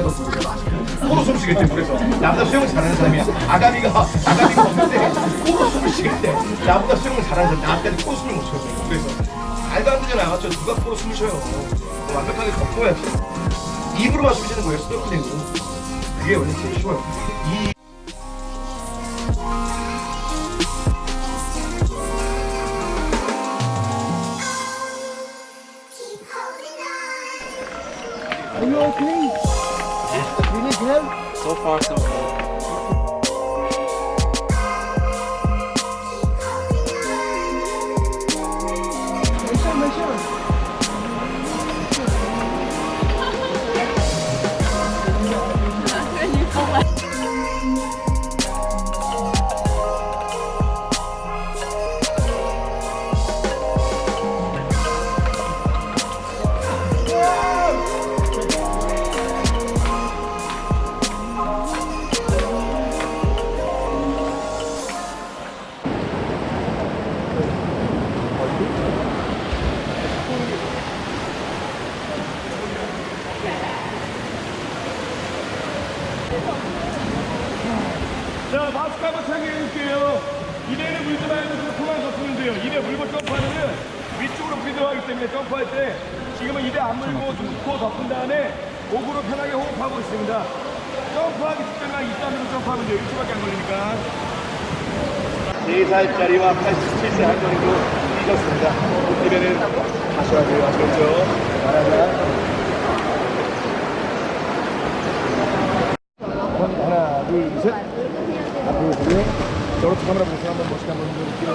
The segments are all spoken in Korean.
쏟으려 코로 숨 쉬겠대 물에서. 나보다 수영 잘하는 사람이 아가미가 아가미가 없는데 코로 숨을 쉬겠대. 나보다 수영을 잘하는 사람이 나한테는 코로 숨을 못 쉬었어 그래서 말도 안 되잖아 맞죠 누가 코로 숨을 쉬어요? 완벽하게 덮어야지. 입으로만 숨 쉬는 거예요 스노클링으로. 그게 원래 제일 쉬워요. 이 So far, so good. 자, 마스크 한번 착용해줄게요. 입에는 물지 말고 코만 덮으면 돼요. 입에 물고 점프하면은 위쪽으로 피드하기 때문에 점프할 때 지금은 입에 안 물고 코 덮은 다음에 목으로 편하게 호흡하고 있습니다. 점프하기 직전만 입담으로 점프하면 돼요. 1초밖에 안 걸리니까. 4살짜리와 87세 할머니도 뛰셨습니다. 입에는 하셔야 돼요. 아시겠죠? 하나, 둘, 셋. 앞으로 보고요. 저렇게 카메라 보고 한번 멋있게 한번 보여드릴게요.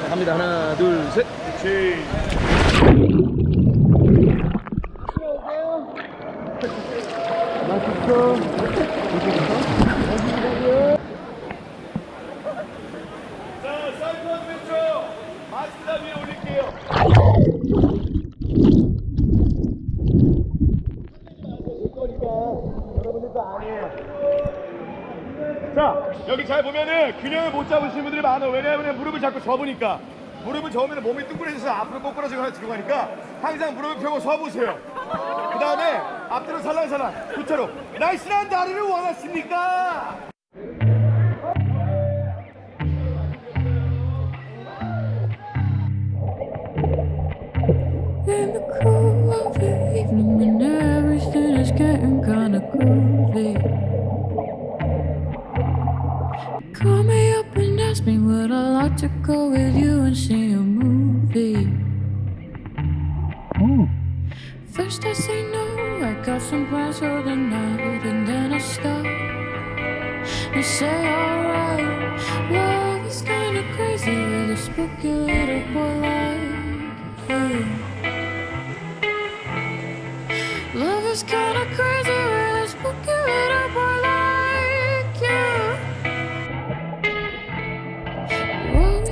자, 갑니다. 하나, 둘, 셋. 그렇지. 자, 사이드 왼쪽. 마스크 위에 올릴게요. 자, 여기 잘 보면은 균형을 못 잡으시는 분들이 많아. 왜냐하면 무릎을 자꾸 접으니까. 무릎을 접으면 몸이 뚱그레져서 앞으로 꼬꾸라지고 하나 뒤로 가니까 항상 무릎을 펴고 서보세요. 그 다음에 앞뒤로 살랑살랑 그처럼 날씬한 다리를 원하십니까? Me would I like to go with you and see a movie. First I say no, I got some plans for the night And then I stop. And say alright Love is kinda crazy with a spooky little boy. like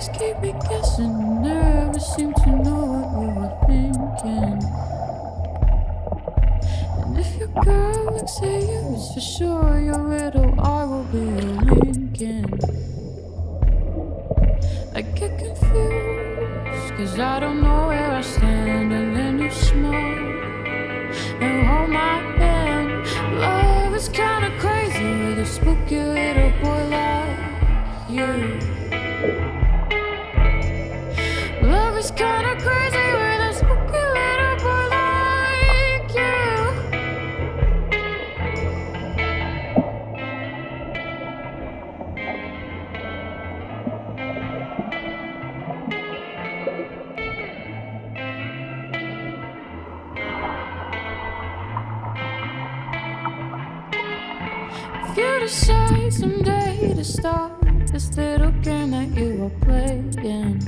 always keep me guessing, never seem to know what you were thinking. And if your girl looks at you, it's for sure your riddle. I will be a Lincoln. I get confused, cause I don't know where I stand, and then you smile and hold my hand. Love is kinda crazy with a spooky little boy like you. You decide someday to stop this little game that you are playing,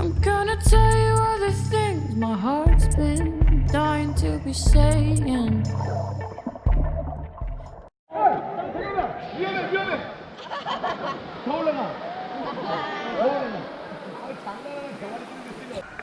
I'm gonna tell you all the things my heart's been dying to be saying. 위